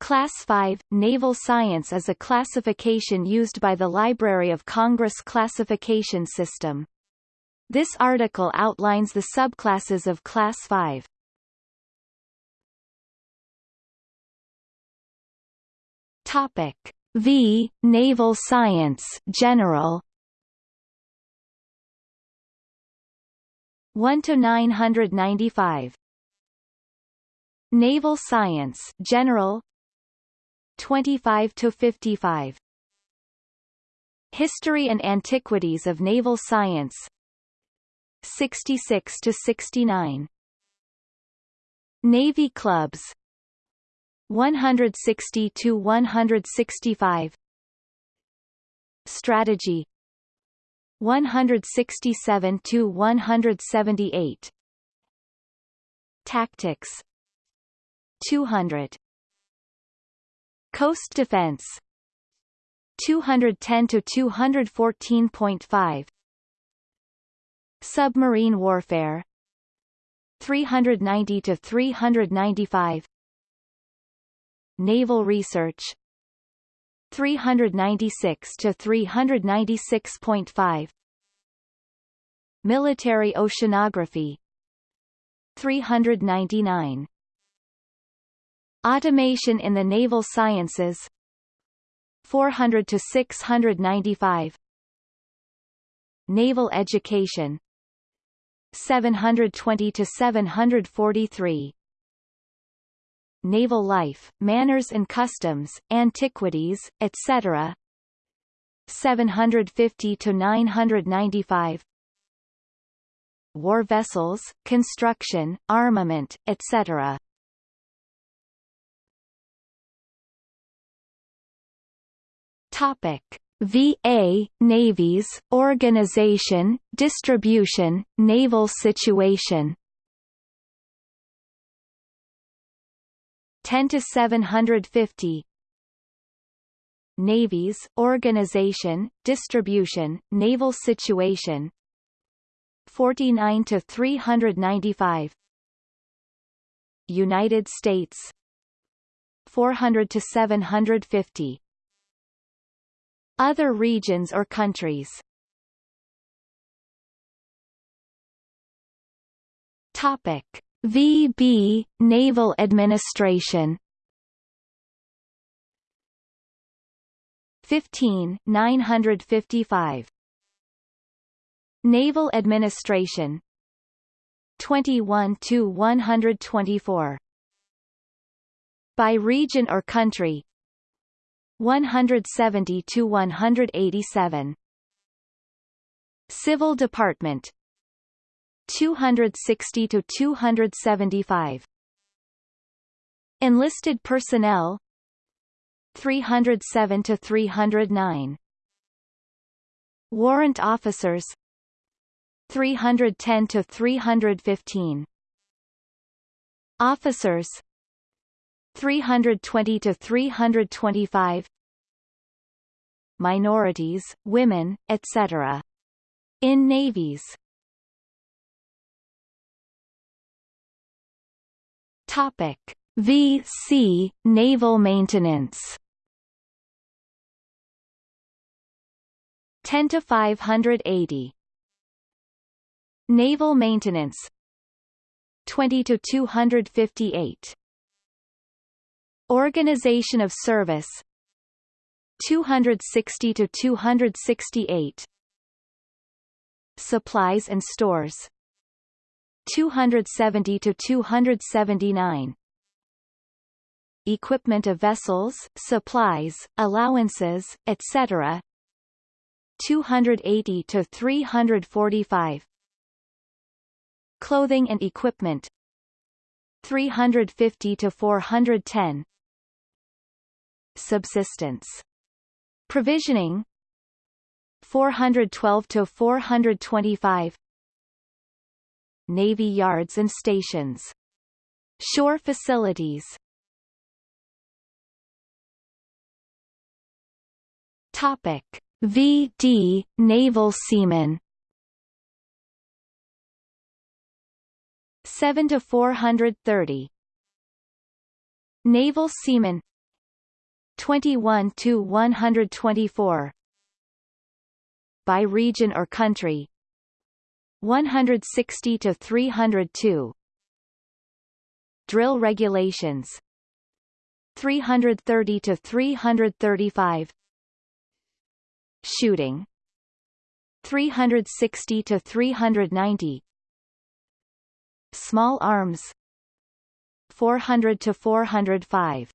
Class 5 Naval Science is a classification used by the Library of Congress classification system. This article outlines the subclasses of Class 5. Topic V Naval Science General 1 to 995 Naval Science General 25 to 55 History and Antiquities of Naval Science. 66 to 69 Navy Clubs. 160 to 165 Strategy. 167 to 178 Tactics. 200 Coast Defense. 210 to 214.5 Submarine Warfare. 390 to 395 Naval Research. 396 to 396.5 Military Oceanography. 399 Automation in the Naval Sciences. 400 to 695 Naval Education. 720 to 743 Naval Life, Manners and Customs, Antiquities, etc. 750 to 995 War vessels, construction, armament, etc. Topic. VA, Navies, Organization, Distribution, Naval Situation. 10 to 750 Navies, Organization, Distribution, Naval Situation. 49 to 395 United States. 400 to 750 other regions or countries. Topic. VB Naval Administration. 15 955 Naval Administration. 21 to 124 By region or country 170 to 187 Civil Department. 260 to 275 Enlisted personnel. 307 to 309 Warrant officers. 310 to 315 Officers 320 to 325 minorities, women, etc. in navies. Topic: VC Naval Maintenance. 10 to 580 Naval Maintenance. 20 to 258 Organization of Service. 260 to 268 Supplies and Stores. 270 to 279 Equipment of vessels, supplies, allowances, etc. 280 to 345 Clothing and equipment. 350 to 410 Subsistence. Provisioning 412 to 425 Navy yards and stations. Shore facilities. Topic: VD Naval Seamen 7 to 430 Naval Seamen 21 to 124 by region or country. 160 to 302 drill regulations. 330 to 335 shooting. 360 to 390 small arms. 400 to 405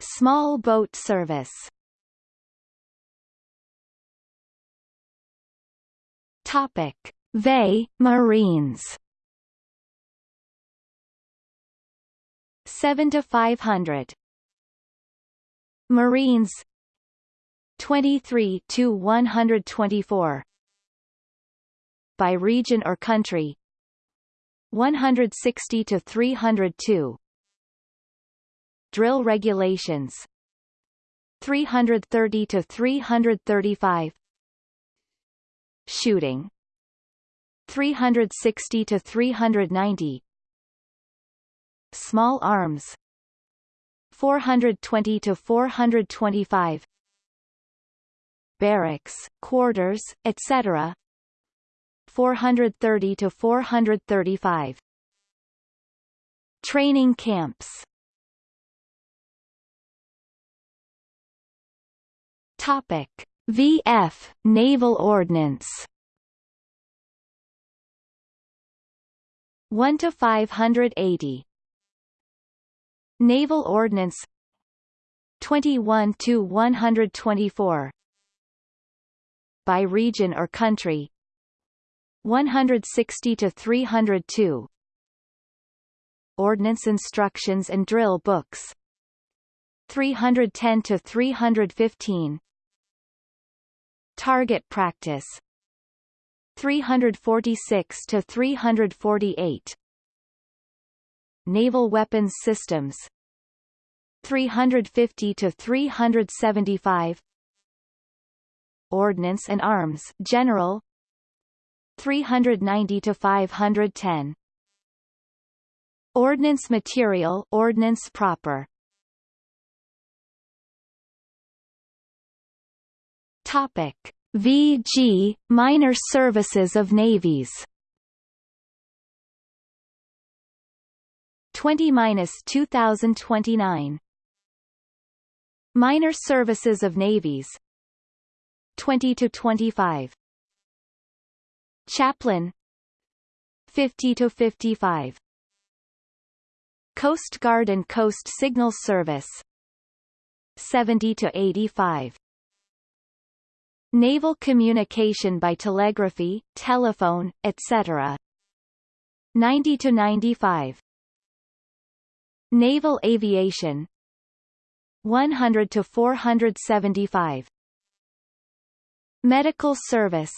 small boat service. Topic. VE Marines. 7 to 500 Marines. 23 to 124 by region or country. 160 to 302 drill regulations. 330 to 335 shooting. 360 to 390 small arms. 420 to 425 barracks quarters etc 430 to 435 training camps topic. VF Naval Ordnance. 1 to 580 Naval Ordnance. 21 to 124 by region or country. 160 to 302 Ordnance instructions and drill books. 310 to 315 Target practice. 346 to 348 Naval Weapons Systems. 350 to 375 Ordnance and Arms General. 390 to 510 Ordnance Material Ordnance Proper Topic. VG Minor Services of Navies. 20-2029 Minor Services of Navies. 20 to 25 Chaplain. 50 to 55 Coast Guard and Coast Signal Service. 70 to 85 Naval communication by telegraphy, telephone, etc. 90 to 95 Naval aviation. 100 to 475 Medical service.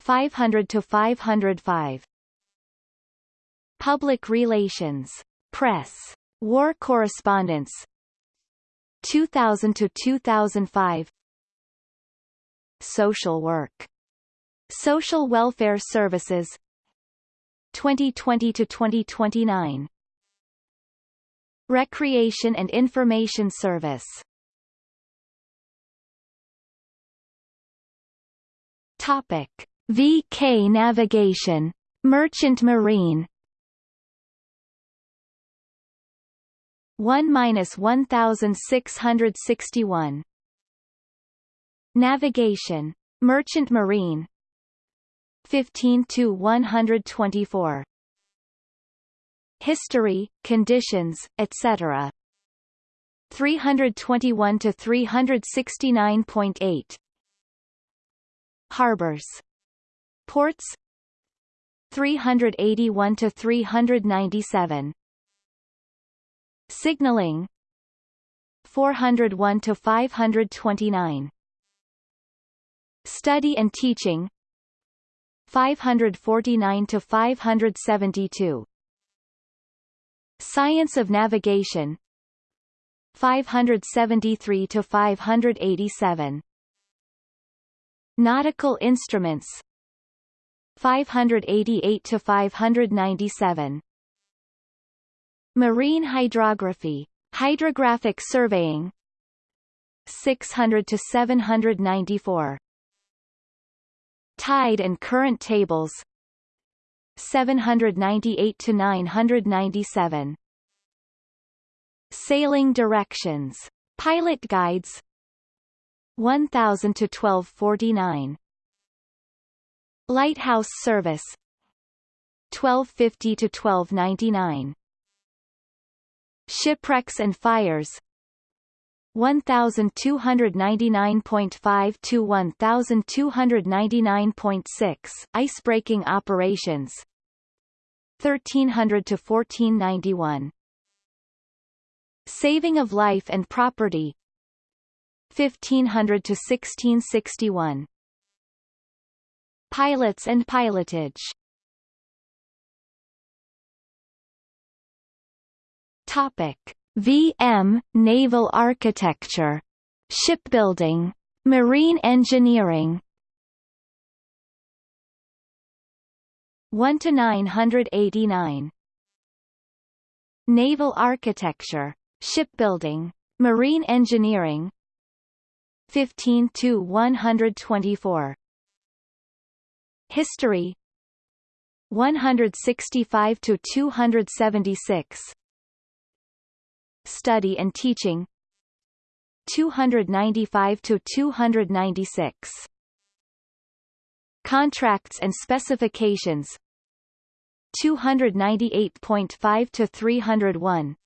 500 to 505 Public relations. Press. War correspondence. 2000 to 2005 Social work. Social welfare services. 2020 to 2029 Recreation and Information Service. Topic. VK Navigation Merchant Marine. 1 minus 1661 Navigation. Merchant Marine. 15 to 124 history, conditions, etc. 321 to 369.8 Harbors. Ports. 381 to 397 Signaling. 401 to 529 Study and teaching. 549 to 572 Science of Navigation. 573 to 587 Nautical Instruments. 588 to 597 Marine Hydrography. Hydrographic surveying. 600 to 794 Tide and current tables. 798 to 997 Sailing directions. Pilot guides. 1000 to 1249 Lighthouse service. 1250 to 1299 Shipwrecks and fires 1299.5 to 1299.6 icebreaking operations. 1300 to 1491 saving of life and property. 1500 to 1661 pilots and pilotage. Topic: VM Naval Architecture, Shipbuilding, Marine Engineering. 1 to 989. Naval Architecture, Shipbuilding, Marine Engineering. 15 to 124. History 165 to 276 Study and Teaching. 295 to 296 Contracts and Specifications. 298.5 to 301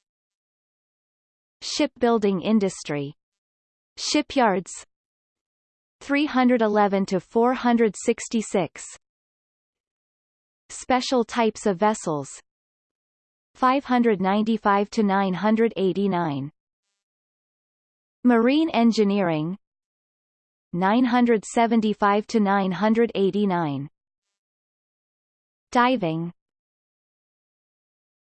Shipbuilding Industry. Shipyards. 311 to 466 Special types of vessels 595 to 989 Marine Engineering 975 to 989 Diving